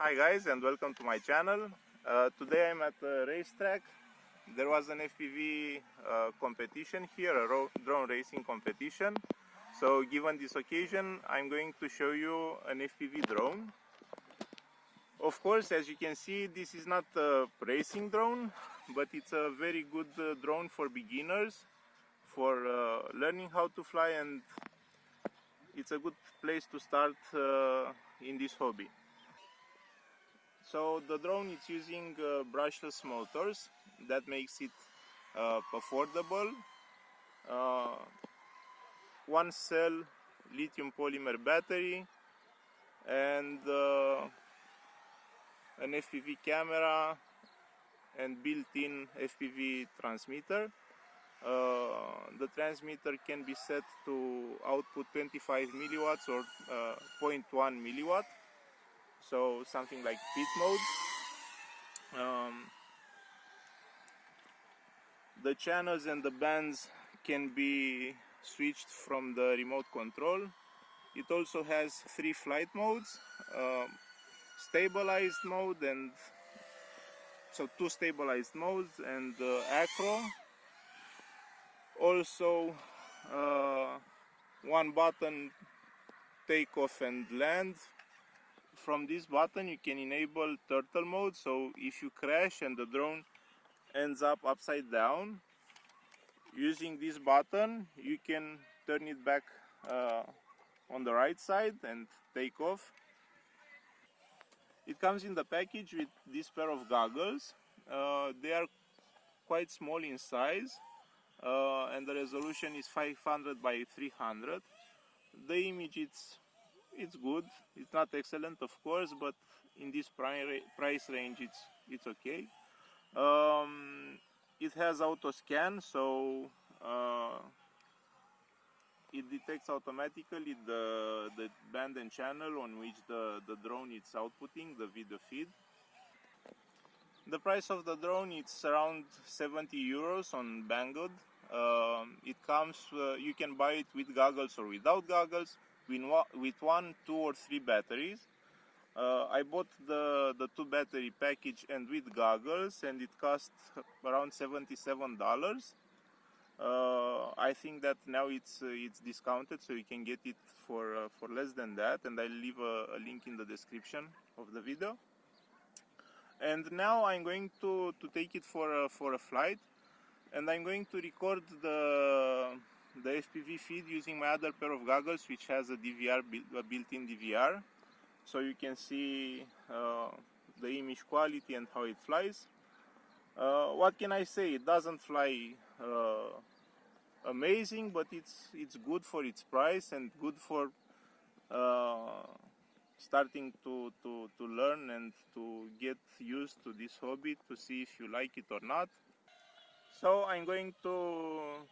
Hi guys and welcome to my channel. Uh, today I'm at a racetrack. There was an FPV uh, competition here, a drone racing competition. So given this occasion, I'm going to show you an FPV drone. Of course, as you can see, this is not a racing drone, but it's a very good uh, drone for beginners, for uh, learning how to fly and it's a good place to start uh, in this hobby. So the drone is using uh, brushless motors that makes it uh, affordable. Uh, one cell lithium polymer battery and uh, an FPV camera and built-in FPV transmitter. Uh, the transmitter can be set to output 25 milliwatts or uh, 0.1 milliwatt so something like pit mode. Um, the channels and the bands can be switched from the remote control. It also has three flight modes um, stabilized mode and so two stabilized modes and uh, acro. Also uh, one button takeoff and land from this button you can enable turtle mode. So if you crash and the drone ends up upside down using this button you can turn it back uh, on the right side and take off. It comes in the package with this pair of goggles. Uh, they are quite small in size uh, and the resolution is 500 by 300 the image is it's good. It's not excellent of course but in this price range it's it's okay. Um, it has auto scan so uh, it detects automatically the the band and channel on which the the drone is outputting the video feed. The price of the drone is around 70 euros on Banggood. Um, it comes, uh, you can buy it with goggles or without goggles with one, two or three batteries. Uh, I bought the, the two battery package and with goggles and it cost around $77. Uh, I think that now it's uh, it's discounted so you can get it for uh, for less than that and I'll leave a, a, link in the description of the video and now I'm going to, to take it for a, for a flight and I'm going to record the the FPV feed using my other pair of goggles which has a DVR a built-in DVR so you can see uh, the image quality and how it flies. Uh, what can I say? It doesn't fly uh, amazing but it's it's good for its price and good for uh, starting to, to, to learn and to get used to this hobby to see if you like it or not. So I'm going to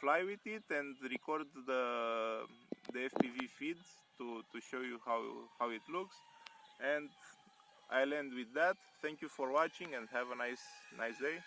fly with it and record the, the FPV feeds to, to show you how, how it looks and I'll end with that. Thank you for watching and have a nice, nice day.